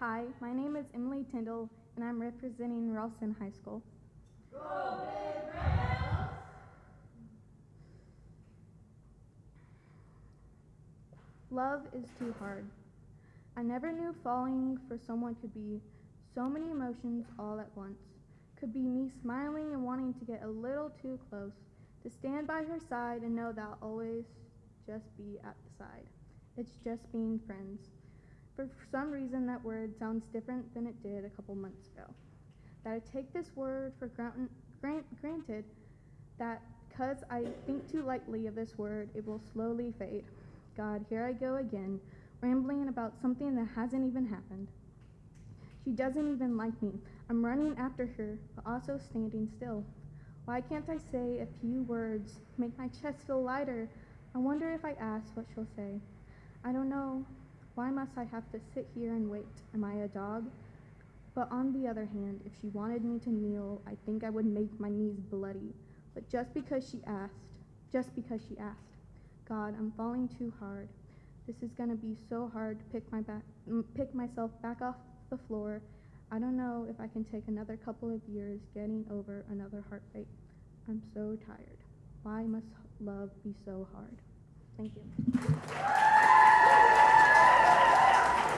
Hi, my name is Emily Tyndall, and I'm representing Ralston High School. Love is too hard. I never knew falling for someone could be so many emotions all at once. Could be me smiling and wanting to get a little too close, to stand by her side and know that I'll always just be at the side. It's just being friends. For some reason, that word sounds different than it did a couple months ago. That I take this word for grant, grant, granted, that because I think too lightly of this word, it will slowly fade. God, here I go again, rambling about something that hasn't even happened. She doesn't even like me. I'm running after her, but also standing still. Why can't I say a few words, make my chest feel lighter? I wonder if I ask what she'll say. Why must I have to sit here and wait? Am I a dog? But on the other hand, if she wanted me to kneel, I think I would make my knees bloody. But just because she asked, just because she asked, God, I'm falling too hard. This is gonna be so hard to pick my back, pick myself back off the floor. I don't know if I can take another couple of years getting over another heartbreak. I'm so tired. Why must love be so hard? Thank you.